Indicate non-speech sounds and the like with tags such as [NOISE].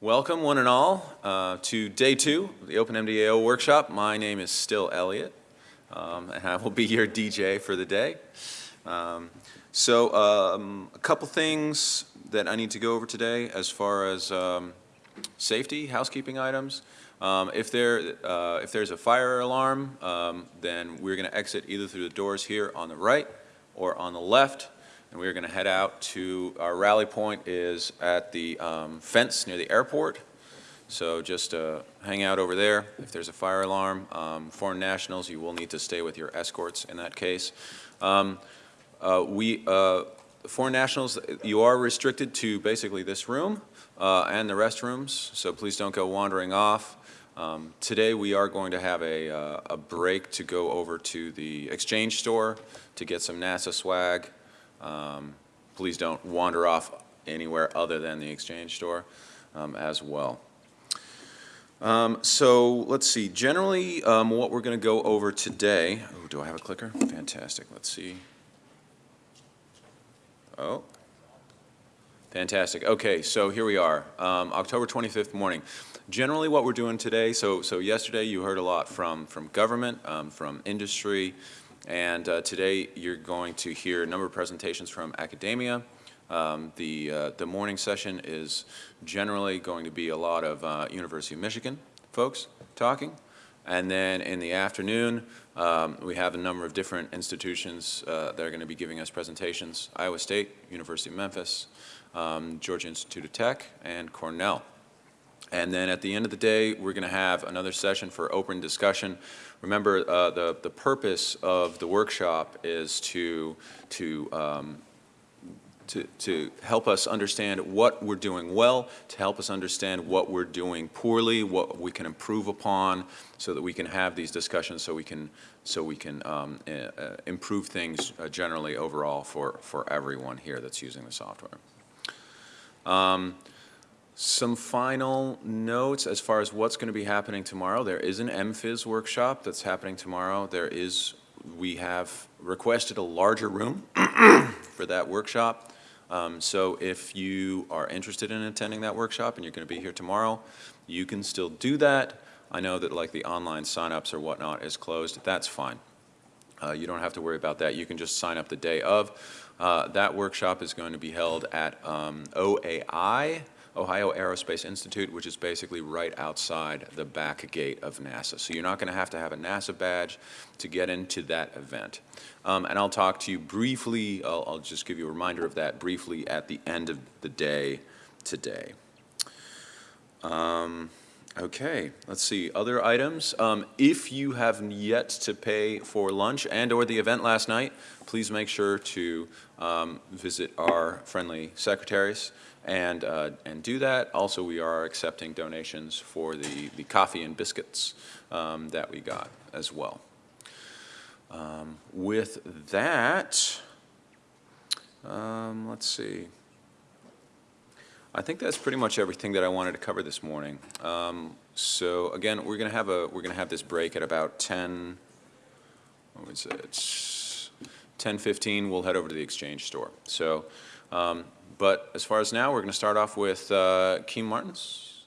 Welcome, one and all, uh, to day two of the OpenMDAO workshop. My name is still Elliot, um, and I will be your DJ for the day. Um, so, um, a couple things that I need to go over today as far as um, safety, housekeeping items. Um, if, there, uh, if there's a fire alarm, um, then we're going to exit either through the doors here on the right or on the left and we're going to head out to our rally point is at the um, fence near the airport. So just uh, hang out over there. If there's a fire alarm, um, foreign nationals, you will need to stay with your escorts in that case. Um, uh, we, uh, foreign nationals, you are restricted to basically this room uh, and the restrooms, so please don't go wandering off. Um, today we are going to have a, uh, a break to go over to the exchange store to get some NASA swag. Um, please don't wander off anywhere other than the exchange store um, as well. Um, so let's see, generally um, what we're going to go over today, oh, do I have a clicker? Fantastic, let's see. Oh, fantastic. Okay, so here we are, um, October 25th morning. Generally what we're doing today, so, so yesterday you heard a lot from, from government, um, from industry, and uh, today you're going to hear a number of presentations from academia. Um, the, uh, the morning session is generally going to be a lot of uh, University of Michigan folks talking. And then in the afternoon, um, we have a number of different institutions uh, that are going to be giving us presentations. Iowa State, University of Memphis, um, Georgia Institute of Tech, and Cornell. And then at the end of the day, we're going to have another session for open discussion. Remember, uh, the, the purpose of the workshop is to, to, um, to, to help us understand what we're doing well, to help us understand what we're doing poorly, what we can improve upon, so that we can have these discussions so we can, so we can um, uh, improve things uh, generally overall for, for everyone here that's using the software. Um, some final notes as far as what's going to be happening tomorrow. There is an MPhys workshop that's happening tomorrow. There is, we have requested a larger room [CLEARS THROAT] for that workshop. Um, so if you are interested in attending that workshop and you're going to be here tomorrow, you can still do that. I know that like the online signups or whatnot is closed. That's fine. Uh, you don't have to worry about that. You can just sign up the day of. Uh, that workshop is going to be held at um, OAI, Ohio Aerospace Institute, which is basically right outside the back gate of NASA. So you're not going to have to have a NASA badge to get into that event. Um, and I'll talk to you briefly, I'll, I'll, just give you a reminder of that briefly at the end of the day today. Um, okay, let's see, other items. Um, if you have yet to pay for lunch and or the event last night, please make sure to um, visit our friendly secretaries and, uh, and do that. Also, we are accepting donations for the, the coffee and biscuits um, that we got as well. Um, with that, um, let's see. I think that's pretty much everything that I wanted to cover this morning. Um, so again, we're gonna have a we're gonna have this break at about 10. What was it? 10:15. We'll head over to the exchange store. So. Um, but as far as now, we're going to start off with uh, Keem Martins.